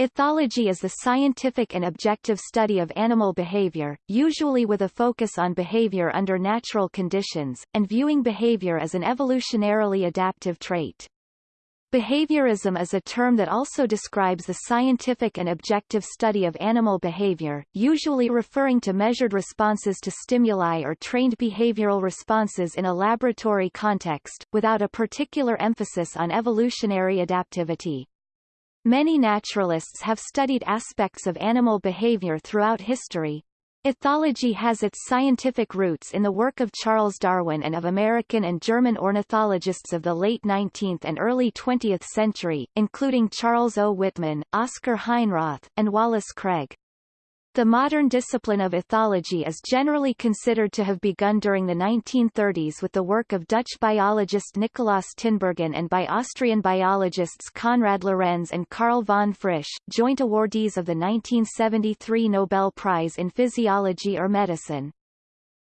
Ethology is the scientific and objective study of animal behavior, usually with a focus on behavior under natural conditions, and viewing behavior as an evolutionarily adaptive trait. Behaviorism is a term that also describes the scientific and objective study of animal behavior, usually referring to measured responses to stimuli or trained behavioral responses in a laboratory context, without a particular emphasis on evolutionary adaptivity. Many naturalists have studied aspects of animal behavior throughout history, Ethology has its scientific roots in the work of Charles Darwin and of American and German ornithologists of the late 19th and early 20th century, including Charles O. Whitman, Oscar Heinroth, and Wallace Craig. The modern discipline of ethology is generally considered to have begun during the 1930s with the work of Dutch biologist Nicolaas Tinbergen and by Austrian biologists Konrad Lorenz and Karl von Frisch, joint awardees of the 1973 Nobel Prize in Physiology or Medicine.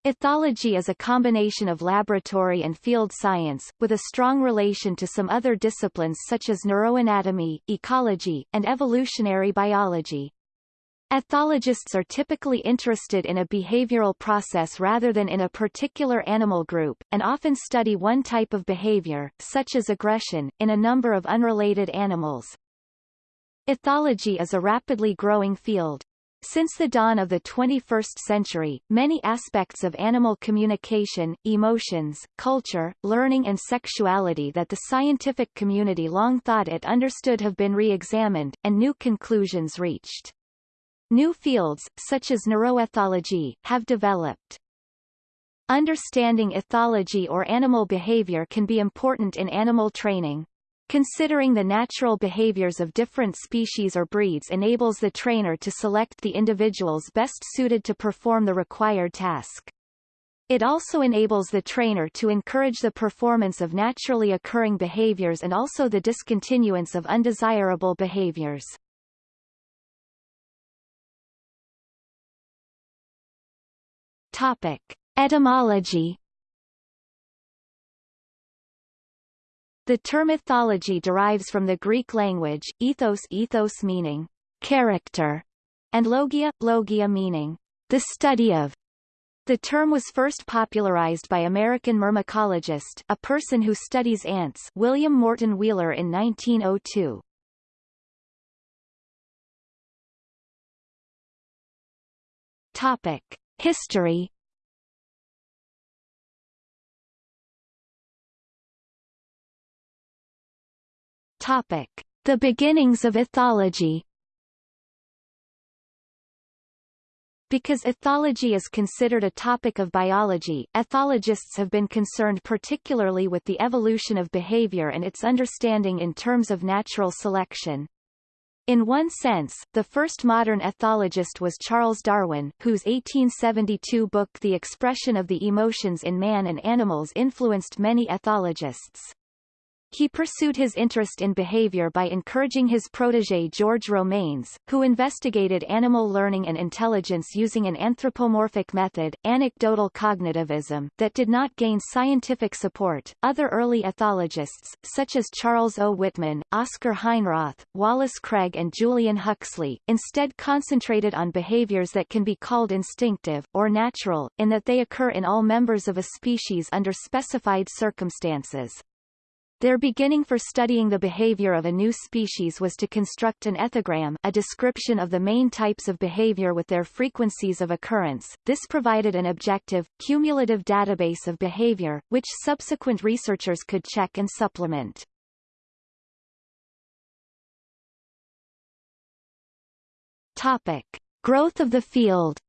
Ethology is a combination of laboratory and field science, with a strong relation to some other disciplines such as neuroanatomy, ecology, and evolutionary biology. Ethologists are typically interested in a behavioral process rather than in a particular animal group, and often study one type of behavior, such as aggression, in a number of unrelated animals. Ethology is a rapidly growing field. Since the dawn of the 21st century, many aspects of animal communication, emotions, culture, learning and sexuality that the scientific community long thought it understood have been re-examined, and new conclusions reached. New fields, such as neuroethology, have developed. Understanding ethology or animal behavior can be important in animal training. Considering the natural behaviors of different species or breeds enables the trainer to select the individuals best suited to perform the required task. It also enables the trainer to encourage the performance of naturally occurring behaviors and also the discontinuance of undesirable behaviors. Topic. Etymology The term ethology derives from the Greek language, ethos ethos meaning character, and logia, logia meaning the study of. The term was first popularized by American myrmecologist a person who studies ants William Morton Wheeler in 1902. Topic. History Topic: The beginnings of ethology. Because ethology is considered a topic of biology, ethologists have been concerned particularly with the evolution of behavior and its understanding in terms of natural selection. In one sense, the first modern ethologist was Charles Darwin, whose 1872 book The Expression of the Emotions in Man and Animals influenced many ethologists. He pursued his interest in behavior by encouraging his protégé George Romanes, who investigated animal learning and intelligence using an anthropomorphic method, anecdotal cognitivism, that did not gain scientific support. Other early ethologists, such as Charles O. Whitman, Oscar Heinroth, Wallace Craig and Julian Huxley, instead concentrated on behaviors that can be called instinctive, or natural, in that they occur in all members of a species under specified circumstances. Their beginning for studying the behavior of a new species was to construct an ethogram a description of the main types of behavior with their frequencies of occurrence. This provided an objective, cumulative database of behavior, which subsequent researchers could check and supplement. Topic. Growth of the field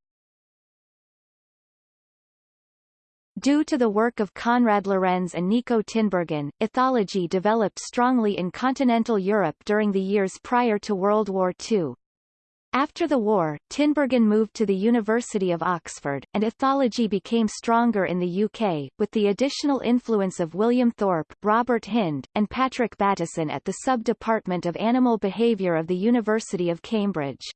Due to the work of Konrad Lorenz and Nico Tinbergen, ethology developed strongly in continental Europe during the years prior to World War II. After the war, Tinbergen moved to the University of Oxford, and ethology became stronger in the UK, with the additional influence of William Thorpe, Robert Hinde, and Patrick Bateson at the Sub-Department of Animal Behaviour of the University of Cambridge.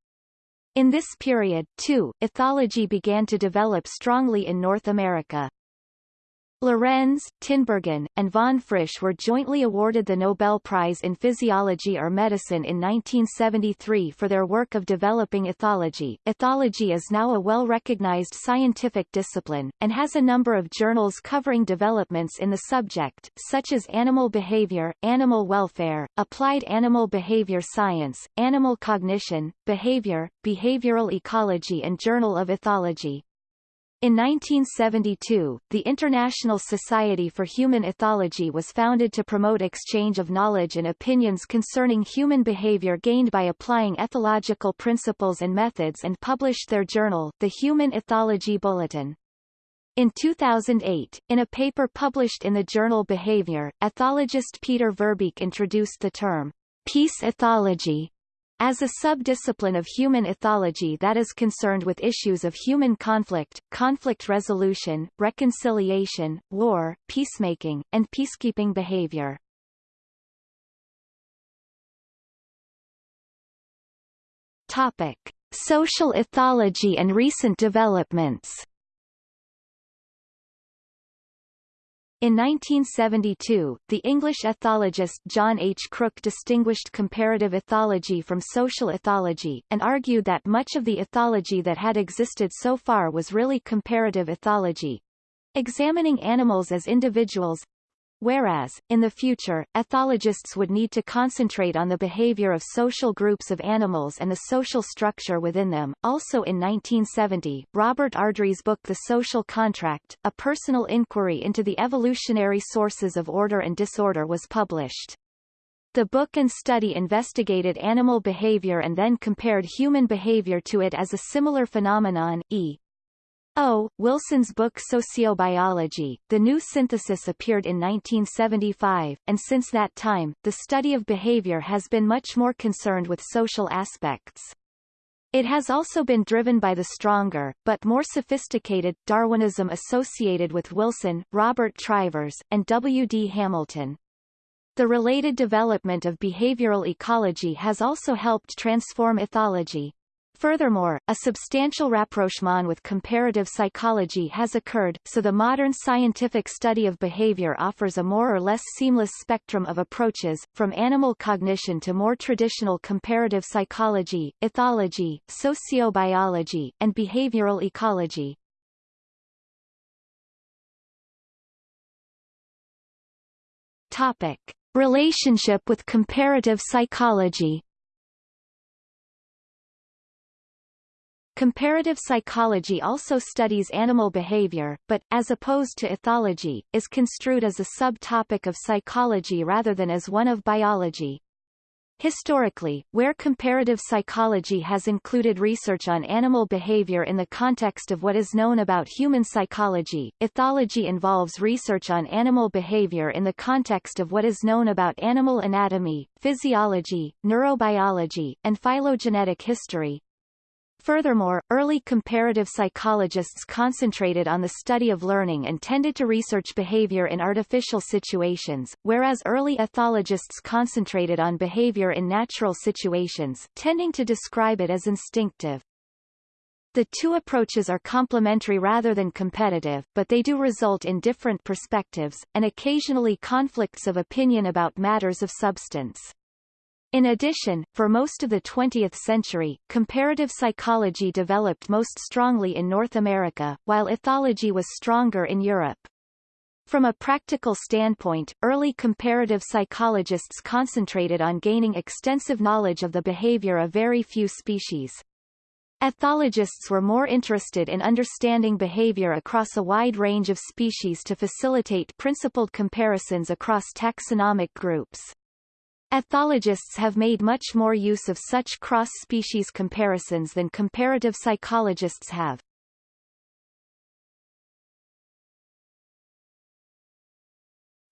In this period, too, ethology began to develop strongly in North America. Lorenz, Tinbergen, and von Frisch were jointly awarded the Nobel Prize in Physiology or Medicine in 1973 for their work of developing ethology. Ethology is now a well-recognized scientific discipline, and has a number of journals covering developments in the subject, such as Animal Behavior, Animal Welfare, Applied Animal Behavior Science, Animal Cognition, Behavior, Behavioral Ecology and Journal of Ethology. In 1972, the International Society for Human Ethology was founded to promote exchange of knowledge and opinions concerning human behavior gained by applying ethological principles and methods and published their journal, the Human Ethology Bulletin. In 2008, in a paper published in the journal Behavior, ethologist Peter Verbeek introduced the term peace ethology as a subdiscipline of human ethology that is concerned with issues of human conflict, conflict resolution, reconciliation, war, peacemaking, and peacekeeping behavior. Topic. Social ethology and recent developments In 1972, the English ethologist John H. Crook distinguished comparative ethology from social ethology, and argued that much of the ethology that had existed so far was really comparative ethology, examining animals as individuals, Whereas, in the future, ethologists would need to concentrate on the behavior of social groups of animals and the social structure within them. Also in 1970, Robert Ardrey's book The Social Contract, A Personal Inquiry into the Evolutionary Sources of Order and Disorder was published. The book and study investigated animal behavior and then compared human behavior to it as a similar phenomenon, e. O. Wilson's book Sociobiology, The New Synthesis appeared in 1975, and since that time, the study of behavior has been much more concerned with social aspects. It has also been driven by the stronger, but more sophisticated, Darwinism associated with Wilson, Robert Trivers, and W. D. Hamilton. The related development of behavioral ecology has also helped transform ethology. Furthermore, a substantial rapprochement with comparative psychology has occurred, so the modern scientific study of behavior offers a more or less seamless spectrum of approaches, from animal cognition to more traditional comparative psychology, ethology, sociobiology, and behavioral ecology. Topic. Relationship with comparative psychology Comparative psychology also studies animal behavior, but, as opposed to ethology, is construed as a subtopic of psychology rather than as one of biology. Historically, where comparative psychology has included research on animal behavior in the context of what is known about human psychology, ethology involves research on animal behavior in the context of what is known about animal anatomy, physiology, neurobiology, and phylogenetic history, Furthermore, early comparative psychologists concentrated on the study of learning and tended to research behavior in artificial situations, whereas early ethologists concentrated on behavior in natural situations, tending to describe it as instinctive. The two approaches are complementary rather than competitive, but they do result in different perspectives, and occasionally conflicts of opinion about matters of substance. In addition, for most of the 20th century, comparative psychology developed most strongly in North America, while ethology was stronger in Europe. From a practical standpoint, early comparative psychologists concentrated on gaining extensive knowledge of the behavior of very few species. Ethologists were more interested in understanding behavior across a wide range of species to facilitate principled comparisons across taxonomic groups. Ethologists have made much more use of such cross-species comparisons than comparative psychologists have.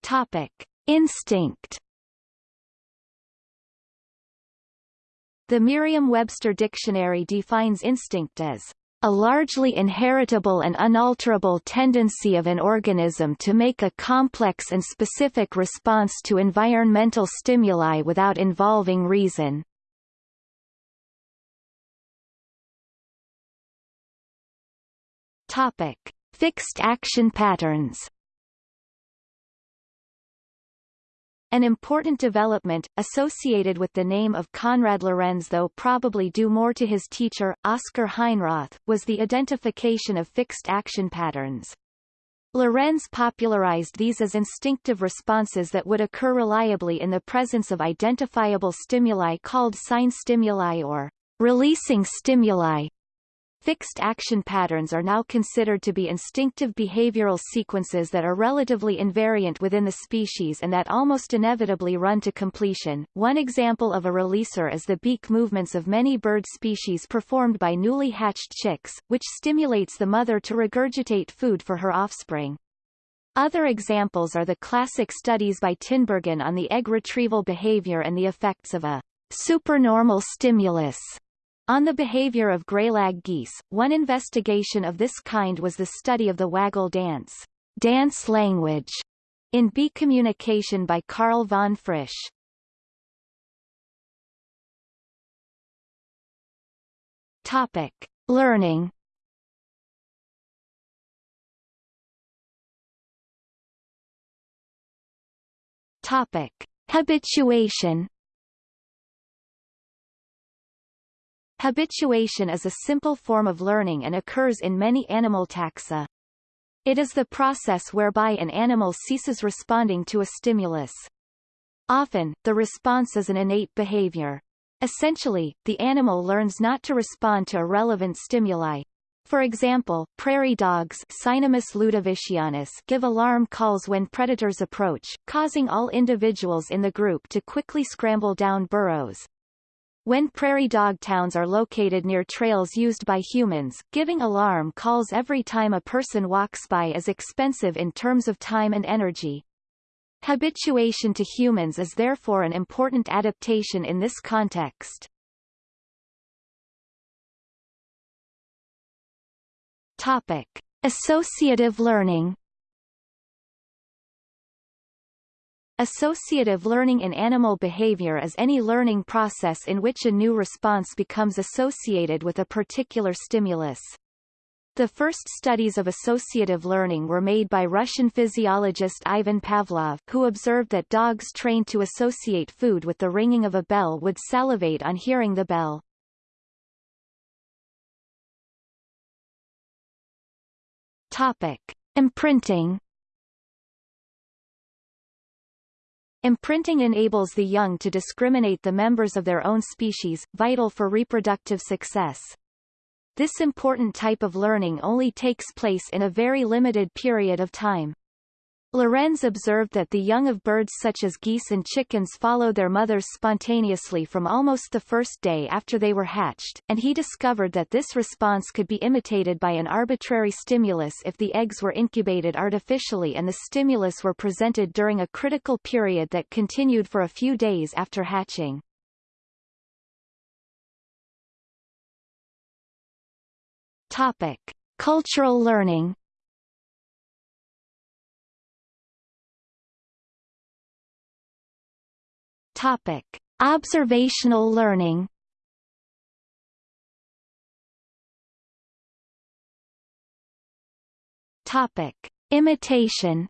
Topic. Instinct The Merriam-Webster Dictionary defines instinct as a largely inheritable and unalterable tendency of an organism to make a complex and specific response to environmental stimuli without involving reason. Topic: Fixed action patterns. An important development, associated with the name of Konrad Lorenz though probably due more to his teacher, Oscar Heinroth, was the identification of fixed action patterns. Lorenz popularized these as instinctive responses that would occur reliably in the presence of identifiable stimuli called sign stimuli or releasing stimuli. Fixed action patterns are now considered to be instinctive behavioral sequences that are relatively invariant within the species and that almost inevitably run to completion. One example of a releaser is the beak movements of many bird species performed by newly hatched chicks, which stimulates the mother to regurgitate food for her offspring. Other examples are the classic studies by Tinbergen on the egg retrieval behavior and the effects of a supernormal stimulus on the behavior of greylag geese, one investigation of this kind was the study of the waggle dance, dance language, in bee communication by Karl von Frisch. Topic: Learning. Topic: Habituation. Habituation is a simple form of learning and occurs in many animal taxa. It is the process whereby an animal ceases responding to a stimulus. Often, the response is an innate behavior. Essentially, the animal learns not to respond to irrelevant stimuli. For example, prairie dogs Cynomys ludovicianus give alarm calls when predators approach, causing all individuals in the group to quickly scramble down burrows. When prairie dog towns are located near trails used by humans, giving alarm calls every time a person walks by is expensive in terms of time and energy. Habituation to humans is therefore an important adaptation in this context. Topic. Associative learning Associative learning in animal behavior is any learning process in which a new response becomes associated with a particular stimulus. The first studies of associative learning were made by Russian physiologist Ivan Pavlov, who observed that dogs trained to associate food with the ringing of a bell would salivate on hearing the bell. Topic. Imprinting Imprinting enables the young to discriminate the members of their own species, vital for reproductive success. This important type of learning only takes place in a very limited period of time. Lorenz observed that the young of birds such as geese and chickens follow their mothers spontaneously from almost the first day after they were hatched, and he discovered that this response could be imitated by an arbitrary stimulus if the eggs were incubated artificially and the stimulus were presented during a critical period that continued for a few days after hatching. Topic. Cultural learning Topic: Observational learning. Topic: Imitation.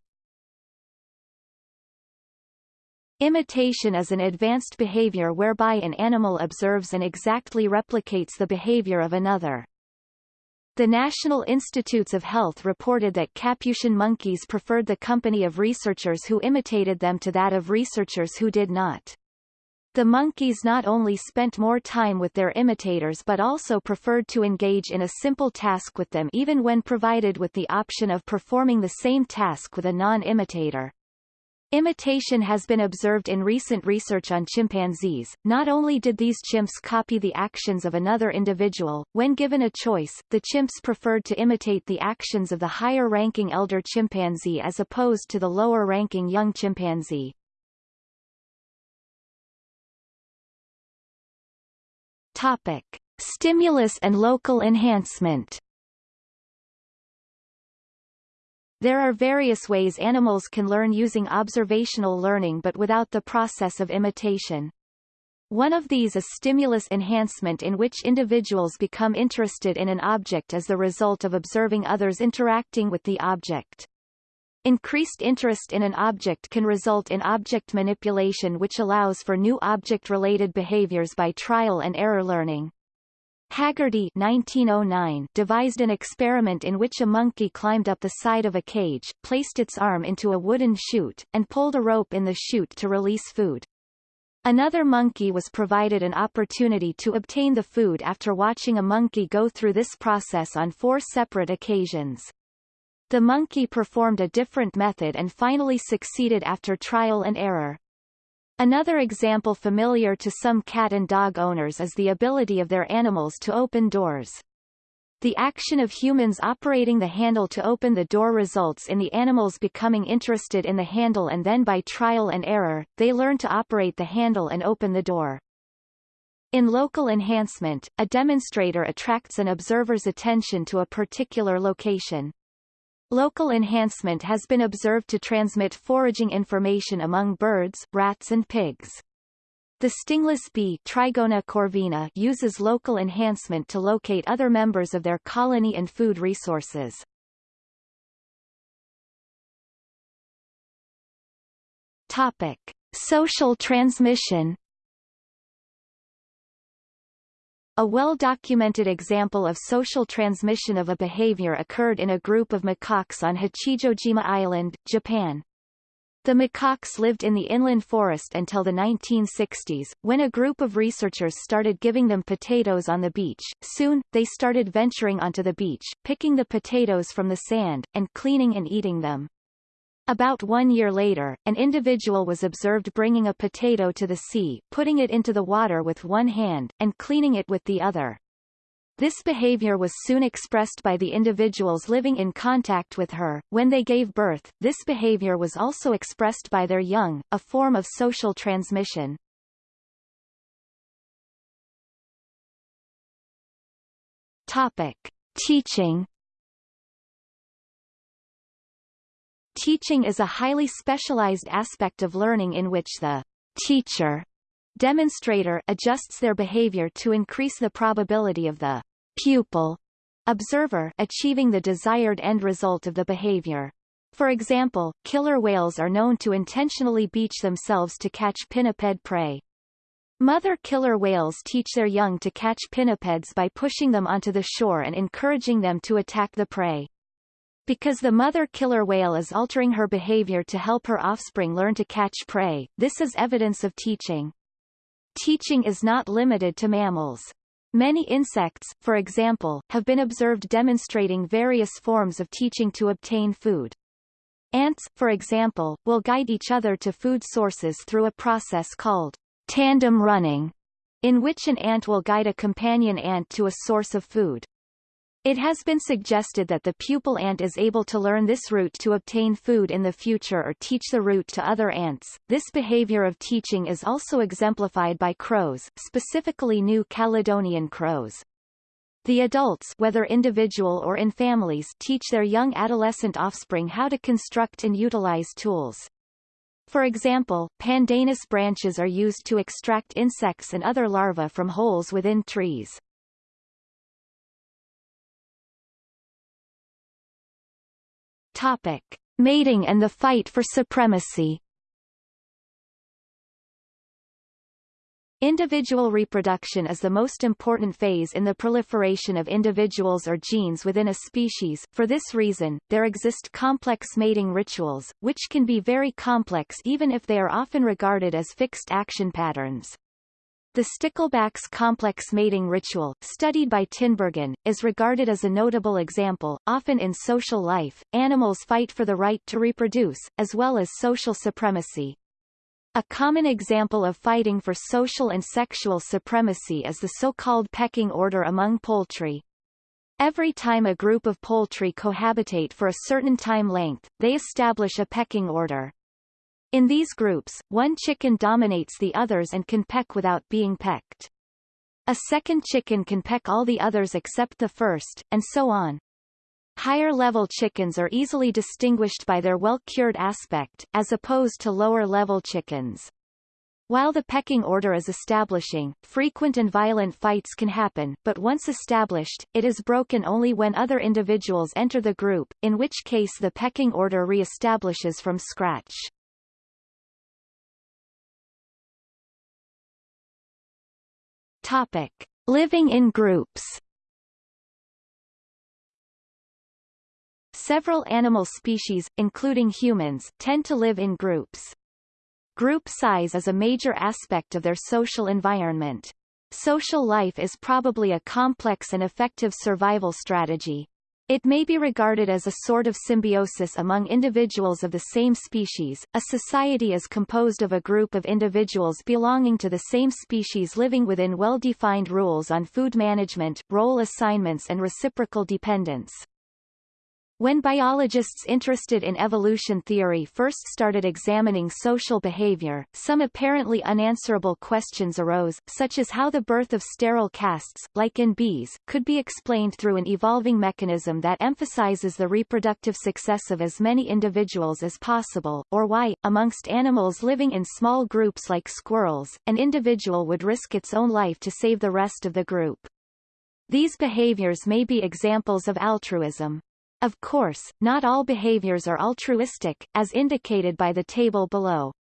Imitation is an advanced behavior whereby an animal observes and exactly replicates the behavior of another. The National Institutes of Health reported that Capuchin monkeys preferred the company of researchers who imitated them to that of researchers who did not. The monkeys not only spent more time with their imitators but also preferred to engage in a simple task with them even when provided with the option of performing the same task with a non-imitator. Imitation has been observed in recent research on chimpanzees. Not only did these chimps copy the actions of another individual, when given a choice, the chimps preferred to imitate the actions of the higher-ranking elder chimpanzee as opposed to the lower-ranking young chimpanzee. Topic: Stimulus and local enhancement. There are various ways animals can learn using observational learning but without the process of imitation. One of these is stimulus enhancement in which individuals become interested in an object as the result of observing others interacting with the object. Increased interest in an object can result in object manipulation which allows for new object-related behaviors by trial and error learning. Haggerty 1909 devised an experiment in which a monkey climbed up the side of a cage, placed its arm into a wooden chute, and pulled a rope in the chute to release food. Another monkey was provided an opportunity to obtain the food after watching a monkey go through this process on four separate occasions. The monkey performed a different method and finally succeeded after trial and error. Another example familiar to some cat and dog owners is the ability of their animals to open doors. The action of humans operating the handle to open the door results in the animals becoming interested in the handle and then by trial and error, they learn to operate the handle and open the door. In local enhancement, a demonstrator attracts an observer's attention to a particular location. Local enhancement has been observed to transmit foraging information among birds, rats and pigs. The stingless bee Trigona corvina uses local enhancement to locate other members of their colony and food resources. Topic. Social transmission A well-documented example of social transmission of a behavior occurred in a group of macaques on Hachijojima Island, Japan. The macaques lived in the inland forest until the 1960s, when a group of researchers started giving them potatoes on the beach. Soon, they started venturing onto the beach, picking the potatoes from the sand, and cleaning and eating them. About one year later, an individual was observed bringing a potato to the sea, putting it into the water with one hand, and cleaning it with the other. This behavior was soon expressed by the individuals living in contact with her. When they gave birth, this behavior was also expressed by their young, a form of social transmission. Topic. Teaching Teaching is a highly specialized aspect of learning in which the teacher demonstrator adjusts their behavior to increase the probability of the pupil observer achieving the desired end result of the behavior. For example, killer whales are known to intentionally beach themselves to catch pinniped prey. Mother killer whales teach their young to catch pinnipeds by pushing them onto the shore and encouraging them to attack the prey. Because the mother killer whale is altering her behavior to help her offspring learn to catch prey, this is evidence of teaching. Teaching is not limited to mammals. Many insects, for example, have been observed demonstrating various forms of teaching to obtain food. Ants, for example, will guide each other to food sources through a process called tandem running, in which an ant will guide a companion ant to a source of food. It has been suggested that the pupil ant is able to learn this route to obtain food in the future or teach the route to other ants. This behavior of teaching is also exemplified by crows, specifically New Caledonian crows. The adults whether individual or in families teach their young adolescent offspring how to construct and utilize tools. For example, pandanus branches are used to extract insects and other larvae from holes within trees. Topic. Mating and the fight for supremacy Individual reproduction is the most important phase in the proliferation of individuals or genes within a species. For this reason, there exist complex mating rituals, which can be very complex even if they are often regarded as fixed action patterns. The stickleback's complex mating ritual, studied by Tinbergen, is regarded as a notable example. Often in social life, animals fight for the right to reproduce, as well as social supremacy. A common example of fighting for social and sexual supremacy is the so-called pecking order among poultry. Every time a group of poultry cohabitate for a certain time length, they establish a pecking order. In these groups, one chicken dominates the others and can peck without being pecked. A second chicken can peck all the others except the first, and so on. Higher-level chickens are easily distinguished by their well-cured aspect, as opposed to lower-level chickens. While the pecking order is establishing, frequent and violent fights can happen, but once established, it is broken only when other individuals enter the group, in which case the pecking order re-establishes from scratch. Topic. Living in groups Several animal species, including humans, tend to live in groups. Group size is a major aspect of their social environment. Social life is probably a complex and effective survival strategy. It may be regarded as a sort of symbiosis among individuals of the same species. A society is composed of a group of individuals belonging to the same species living within well-defined rules on food management, role assignments and reciprocal dependence. When biologists interested in evolution theory first started examining social behavior, some apparently unanswerable questions arose, such as how the birth of sterile castes, like in bees, could be explained through an evolving mechanism that emphasizes the reproductive success of as many individuals as possible, or why, amongst animals living in small groups like squirrels, an individual would risk its own life to save the rest of the group. These behaviors may be examples of altruism. Of course, not all behaviors are altruistic, as indicated by the table below.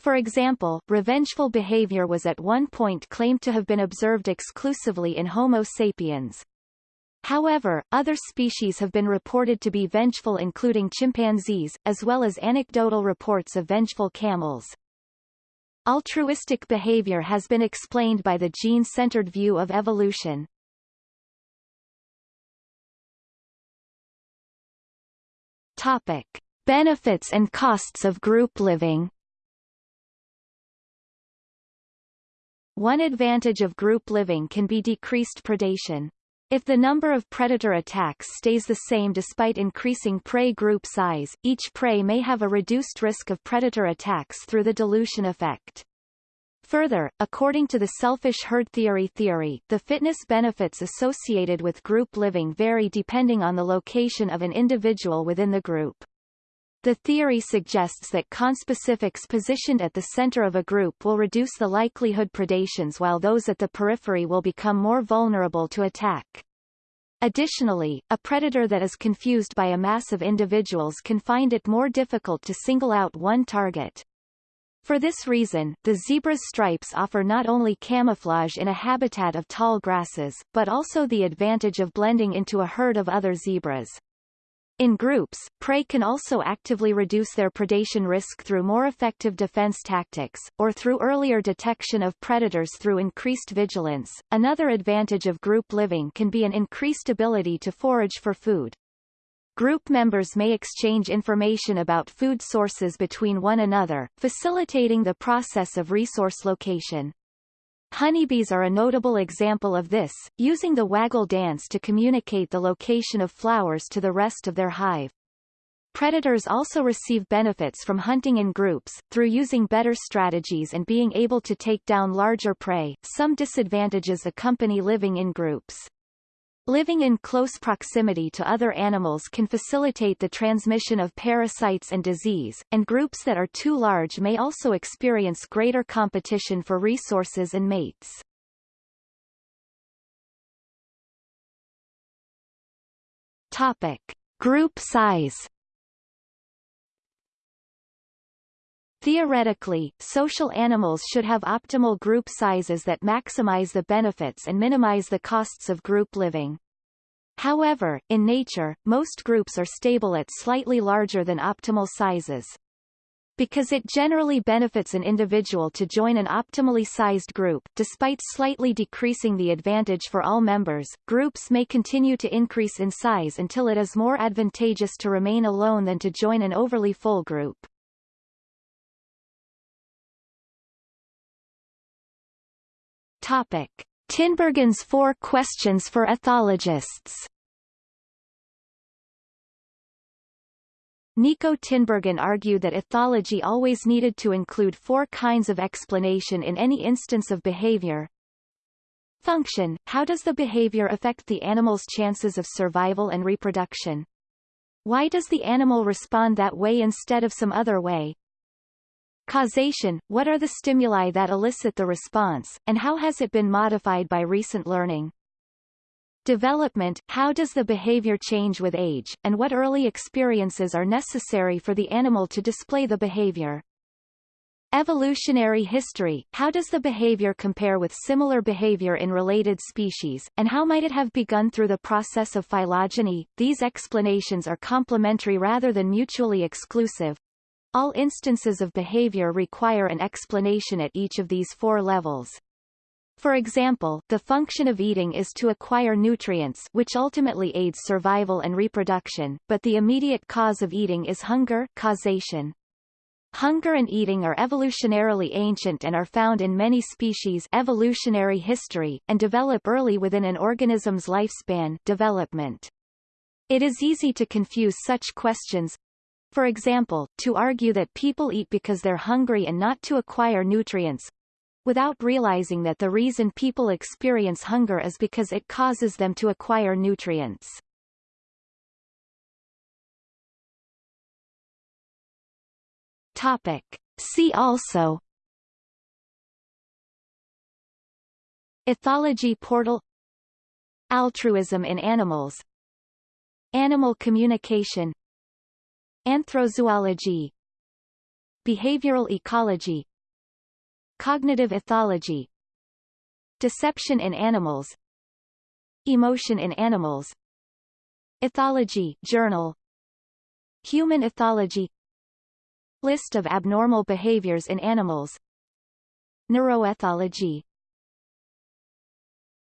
For example, revengeful behavior was at one point claimed to have been observed exclusively in Homo sapiens. However, other species have been reported to be vengeful including chimpanzees, as well as anecdotal reports of vengeful camels. Altruistic behavior has been explained by the gene-centered view of evolution. Topic. Benefits and costs of group living One advantage of group living can be decreased predation. If the number of predator attacks stays the same despite increasing prey group size, each prey may have a reduced risk of predator attacks through the dilution effect. Further, according to the selfish herd theory theory, the fitness benefits associated with group living vary depending on the location of an individual within the group. The theory suggests that conspecifics positioned at the center of a group will reduce the likelihood predations while those at the periphery will become more vulnerable to attack. Additionally, a predator that is confused by a mass of individuals can find it more difficult to single out one target. For this reason, the zebra's stripes offer not only camouflage in a habitat of tall grasses, but also the advantage of blending into a herd of other zebras. In groups, prey can also actively reduce their predation risk through more effective defense tactics, or through earlier detection of predators through increased vigilance. Another advantage of group living can be an increased ability to forage for food. Group members may exchange information about food sources between one another, facilitating the process of resource location. Honeybees are a notable example of this, using the waggle dance to communicate the location of flowers to the rest of their hive. Predators also receive benefits from hunting in groups, through using better strategies and being able to take down larger prey. Some disadvantages accompany living in groups. Living in close proximity to other animals can facilitate the transmission of parasites and disease, and groups that are too large may also experience greater competition for resources and mates. Topic. Group size Theoretically, social animals should have optimal group sizes that maximize the benefits and minimize the costs of group living. However, in nature, most groups are stable at slightly larger than optimal sizes. Because it generally benefits an individual to join an optimally sized group, despite slightly decreasing the advantage for all members, groups may continue to increase in size until it is more advantageous to remain alone than to join an overly full group. Topic. Tinbergen's Four Questions for Ethologists Nico Tinbergen argued that ethology always needed to include four kinds of explanation in any instance of behavior. Function – How does the behavior affect the animal's chances of survival and reproduction? Why does the animal respond that way instead of some other way? Causation, what are the stimuli that elicit the response, and how has it been modified by recent learning? Development, how does the behavior change with age, and what early experiences are necessary for the animal to display the behavior? Evolutionary history, how does the behavior compare with similar behavior in related species, and how might it have begun through the process of phylogeny? These explanations are complementary rather than mutually exclusive, all instances of behavior require an explanation at each of these four levels. For example, the function of eating is to acquire nutrients which ultimately aids survival and reproduction, but the immediate cause of eating is hunger causation. Hunger and eating are evolutionarily ancient and are found in many species evolutionary history, and develop early within an organism's lifespan development. It is easy to confuse such questions, for example, to argue that people eat because they're hungry and not to acquire nutrients, without realizing that the reason people experience hunger is because it causes them to acquire nutrients. Topic. See also Ethology portal Altruism in animals Animal communication Anthrozoology Behavioral ecology Cognitive ethology Deception in animals Emotion in animals Ethology journal Human ethology List of abnormal behaviors in animals Neuroethology